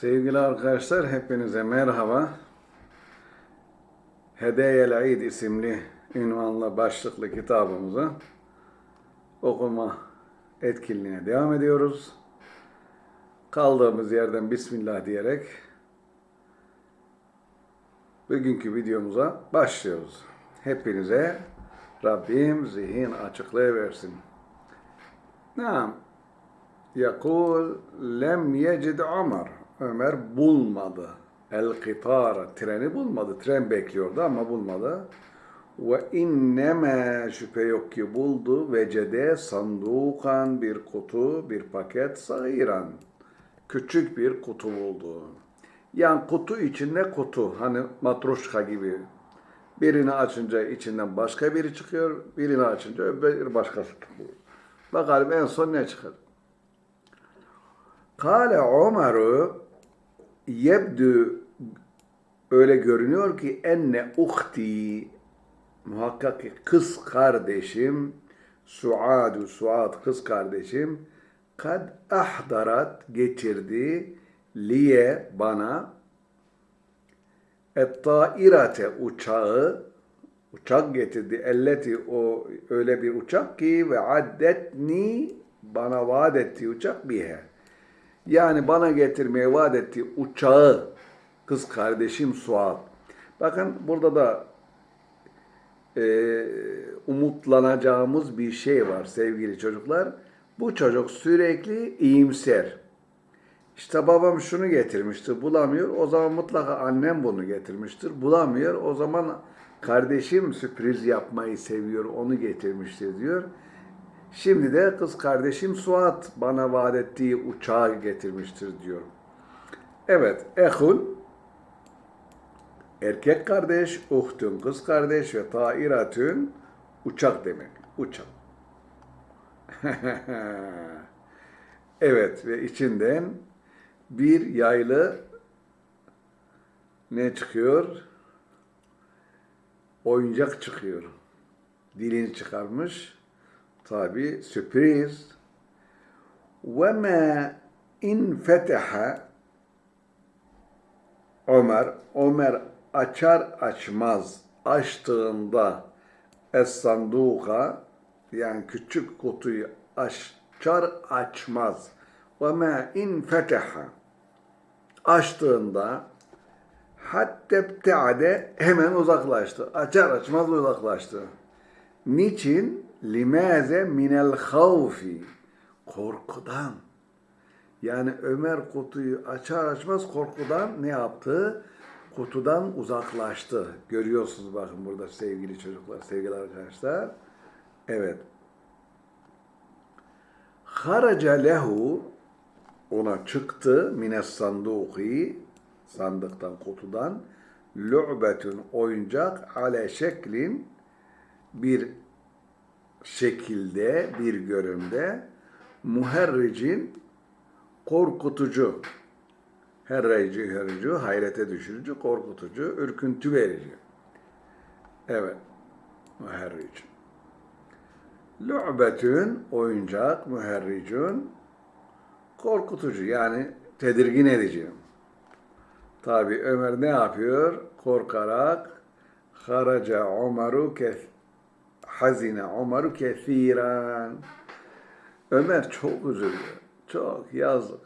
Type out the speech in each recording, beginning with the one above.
Sevgili arkadaşlar hepinize merhaba. Hedeyel İd isimli ünvanla başlıklı kitabımızı okuma etkinliğine devam ediyoruz. Kaldığımız yerden Bismillah diyerek bugünkü videomuza başlıyoruz. Hepinize Rabbim zihin açıklığı versin. Naam. Yakul lem yecid Ömer. Ömer bulmadı. El kitara. Treni bulmadı. Tren bekliyordu ama bulmadı. Ve inneme şüphe yok ki buldu. Vecede sandukan bir kutu, bir paket sagiran. Küçük bir kutu buldu. Yani kutu içinde kutu. Hani matroşka gibi. Birini açınca içinden başka biri çıkıyor. Birini açınca öbür başkası çıkıyor. Bakalım en son ne çıkar? Kale Ömer'ü yebdü öyle görünüyor ki enne uhti muhakkak ki kız kardeşim Suadu Suad kız kardeşim kad ahdarat getirdi liye bana et-tairate uçağı uçak getirdi. Elleti o öyle bir uçak ki ve addetni bana vaat ettiği uçak bihe. Yani bana getirmeye vaat ettiği uçağı kız kardeşim Suat. Bakın burada da e, umutlanacağımız bir şey var sevgili çocuklar. Bu çocuk sürekli iyimser. İşte babam şunu getirmiştir, bulamıyor. O zaman mutlaka annem bunu getirmiştir, bulamıyor. O zaman kardeşim sürpriz yapmayı seviyor, onu getirmiştir diyor. Şimdi de kız kardeşim Suat bana vaat ettiği uçağı getirmiştir diyor. Evet, ehul erkek kardeş, uhtun kız kardeş ve tairatün uçak demek. Uçak. evet ve içinden bir yaylı ne çıkıyor? Oyuncak çıkıyor. Dilini çıkarmış. Tabi sürpriz. Ve ma in feteha Ömer, Ömer açar açmaz açtığında es sanduka yani küçük kutuyu açar açmaz ve ma in feteha açtığında hatta bteade hemen uzaklaştı. Açar açmaz uzaklaştı. Niçin? Limaze minel havfi. Korkudan. Yani Ömer kutuyu açar açmaz korkudan ne yaptı? Kutudan uzaklaştı. Görüyorsunuz bakın burada sevgili çocuklar, sevgili arkadaşlar. Evet. Haraca lehu ona çıktı mines sanduki sandıktan kutudan lu'betun oyuncak ale şeklin bir şekilde bir göründe muherricin korkutucu herreci herricu hayrete düşürücü korkutucu ürküntü verici. Evet muherric lu'betün oyuncak muherricun korkutucu yani tedirgin edici. Tabi Ömer ne yapıyor? Korkarak haraca kef hazine Ömer'u kethiren. Ömer çok üzülüyor. Çok yazık.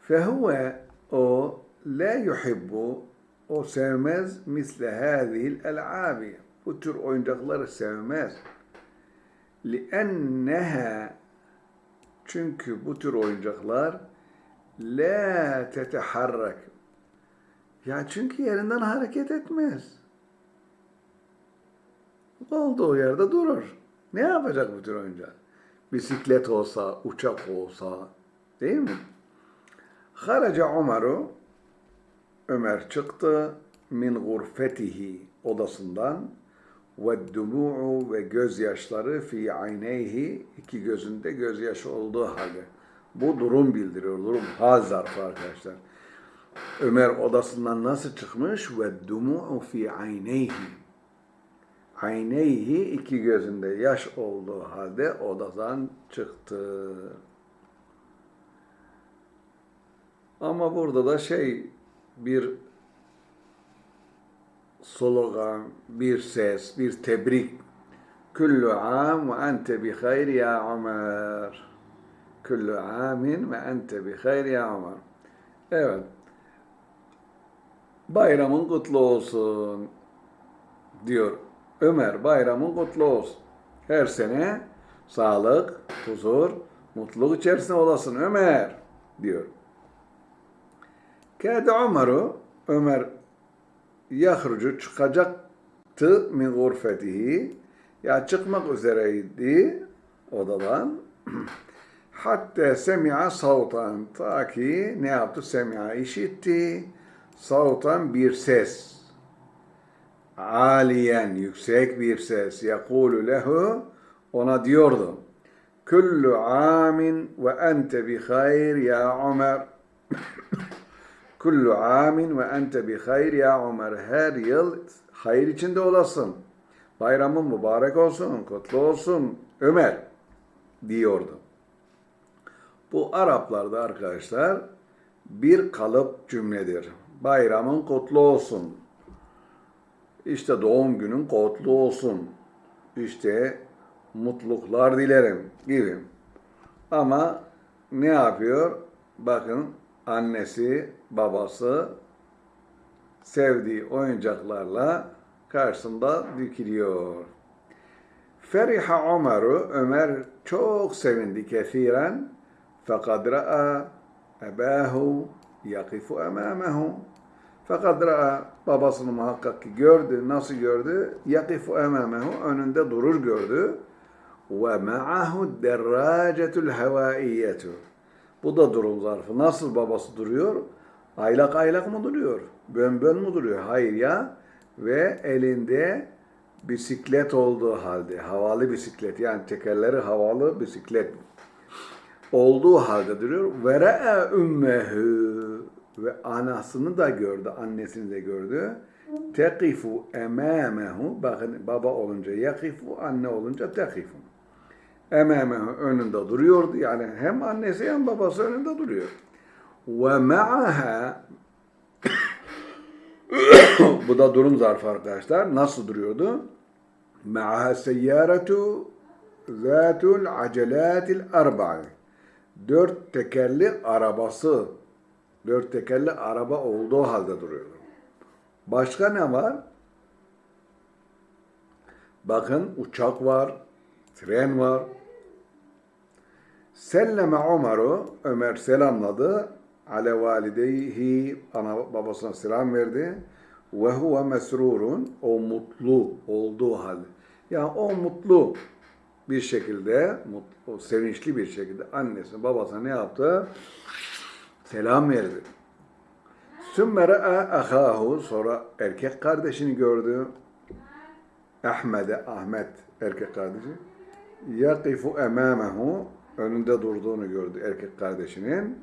Fehuve o la yuhibbu o sevmez misle hâzihil el'âbi. Bu tür oyuncakları sevmez. لِأَنَّهَا Çünkü bu tür oyuncaklar la teteharrak. Ya çünkü yerinden hareket etmez olduğu yerde durur. Ne yapacak bu tür oyuncak? Bisiklet olsa, uçak olsa, değil mi? Haraca Ömer'u, Ömer çıktı min gurfetihi odasından ve dumu'u ve gözyaşları fi ayneyhi iki gözünde gözyaşı olduğu halde. Bu durum bildiriyor. Durum hal zarfı arkadaşlar. Ömer odasından nasıl çıkmış? Ve dumu'u fi ayneyhi ayneyhi iki gözünde yaş olduğu halde odadan çıktı. Ama burada da şey bir slogan, bir ses, bir tebrik. Kullu am ve ente bi hayr ya Ömer. Kullu amin ve ente bi hayr ya Ömer. Evet. Bayramın kutlu olsun diyor. Ömer bayramın kutlu olsun. Her sene sağlık, huzur, mutluluk içerisinde olasın Ömer diyor. Kâde Ömer'u Ömer yahrucu çıkacaktı min gurfetihi. Ya çıkmak üzereydi odadan. Hatta semi'a savtan ta ki ne yaptı? Semi'a işitti. Savtan bir ses aliyen yüksek bir ses yakulu lehu ona diyordu kullu amin ve ente bi hayr ya Ömer Kullu amin ve ente bi hayr ya Ömer. Her yıl hayır içinde olasın. Bayramın mübarek olsun, kutlu olsun Ömer diyordu. Bu Araplarda arkadaşlar bir kalıp cümledir. Bayramın kutlu olsun. İşte doğum günün kutlu olsun. İşte mutluluklar dilerim gibi. Ama ne yapıyor? Bakın annesi, babası sevdiği oyuncaklarla karşısında dikiliyor. Feriha Ömer'u, Ömer çok sevindi kesiren. Fakat ra'a ebahu yakifu emamehu. Fakat babasını muhakkak ki gördü. Nasıl gördü? Yakifu emamehu önünde durur gördü. Ve ma'ahu derracetul havaiyetu. Bu da durum zarfı. Nasıl babası duruyor? Aylak aylak mı duruyor? Bön bön mu duruyor? Hayır ya. Ve elinde bisiklet olduğu halde, havalı bisiklet yani tekerleri havalı bisiklet olduğu halde duruyor. Ve re'e ümmehu ve anasını da gördü, annesini de gördü. Tekifu emâmehu, bakın baba olunca yakifu, anne olunca tekifu. Emâmehu önünde duruyordu. Yani hem annesi hem babası önünde duruyor. Ve ma'aha bu da durum zarfı arkadaşlar. Nasıl duruyordu? Ma'aha seyyâretu zâtul acelâtil arba'i. Dört tekerli arabası, dört tekerli araba olduğu halde duruyordu. Başka ne var? Bakın uçak var, tren var. Selleme Ömer'u, Ömer selamladı. Ale valideyhi, ana babasına selam verdi. Ve huve mesrurun, o mutlu olduğu halde. Yani o mutlu bir şekilde, mutlu, sevinçli bir şekilde annesi babasına ne yaptı? Selam verdi. Sümme re'a ahahu, sonra erkek kardeşini gördü. Ahmet'e, Ahmet erkek kardeşi. Yakifu emâmehu, önünde durduğunu gördü erkek kardeşinin.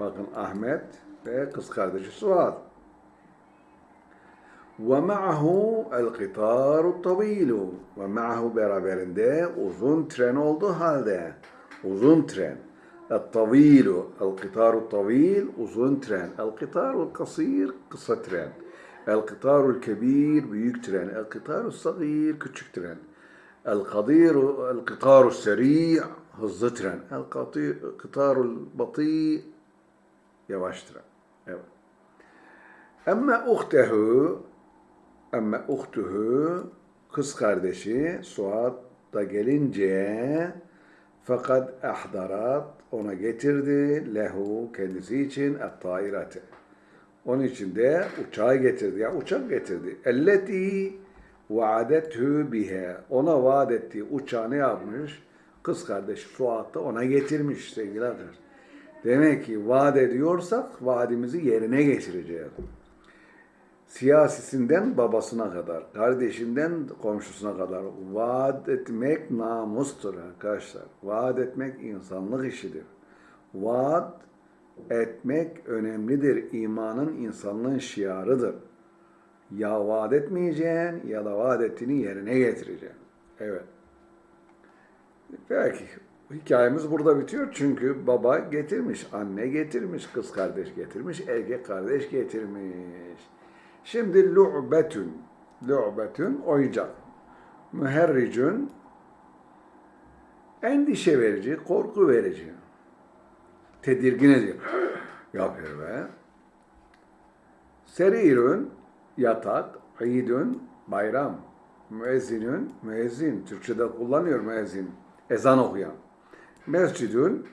Bakın Ahmet ve kız kardeşi Suat. Ve ma'ahu. Ve ma'ahu beraberinde uzun tren olduğu halde. Uzun tren. El-tavilu. El-kitaru tavil. Uzun tren. El-kitaru kasir. Kısa tren. El-kitaru kebir. Büyük tren. El-kitaru sagir. Küçük tren. El-kadiru. El-kitaru seri. Hızlı tren. El-kitaru batı. Yavaş tren. Evet. Ama uhtehu ama uhtuhu kız kardeşi Suat da gelince fakat ahdarat ona getirdi lehu kendisi için et-tairate. Onun için de uçağı getirdi. Ya yani uçak getirdi. Elleti vaadethu bihe. Ona vaat ettiği uçağı ne yapmış? Kız kardeşi Suat da ona getirmiş sevgili arkadaşlar. Demek ki vaat ediyorsak vaadimizi yerine getireceğiz siyasisinden babasına kadar, kardeşinden komşusuna kadar vaat etmek namustur arkadaşlar. Vaat etmek insanlık işidir. Vaat etmek önemlidir. İmanın insanlığın şiarıdır. Ya vaat etmeyeceksin ya da vaat ettiğini yerine getireceksin. Evet. Belki hikayemiz burada bitiyor. Çünkü baba getirmiş, anne getirmiş, kız kardeş getirmiş, erkek kardeş getirmiş. Şimdi lu'betün, lu'betün oyuncak. Müherricün endişe verici, korku verici. Tedirgin ediyor. Yapıyor be. Serirün yatak, idün bayram, müezzinün müezzin. Türkçe'de kullanıyor müezzin. Ezan okuyan. Mescidün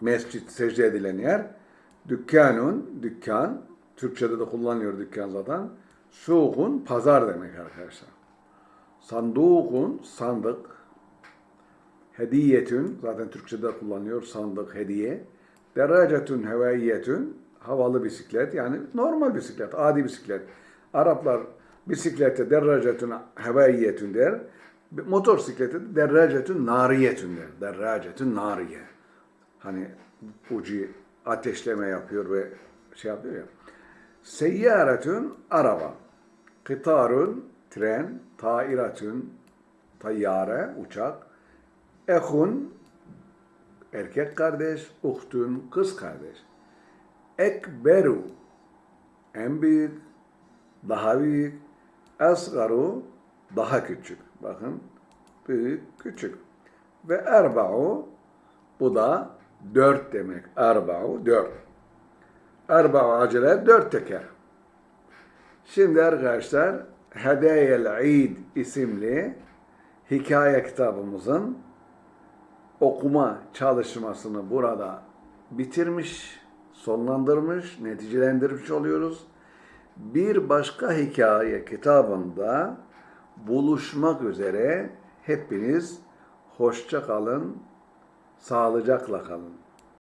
mescit secde edilen yer. Dükkanun dükkan. Türkçe'de de kullanıyor dükkan zaten. Suğun pazar demek arkadaşlar. Sandukun sandık. Hediyetün zaten Türkçe'de kullanıyor sandık hediye. Deracetün hevaiyetün havalı bisiklet yani normal bisiklet, adi bisiklet. Araplar bisiklete deracetün hevaiyetün der. Motosiklete de deracetün nariyetün der. Deracetün nariye. Hani ucu ateşleme yapıyor ve şey yapıyor ya. Seyyaretün araba. Kıtarun tren. Tairatün tayyare uçak. Ehun erkek kardeş, uhtun kız kardeş. Ekberu en büyük, daha büyük. Asgaru daha küçük. Bakın büyük, küçük. Ve erba'u bu da dört demek. Erba'u dört. Erba'u acele dört teker. Şimdi arkadaşlar Hedeyel İd isimli hikaye kitabımızın okuma çalışmasını burada bitirmiş, sonlandırmış, neticelendirmiş oluyoruz. Bir başka hikaye kitabında buluşmak üzere hepiniz hoşça kalın, sağlıcakla kalın.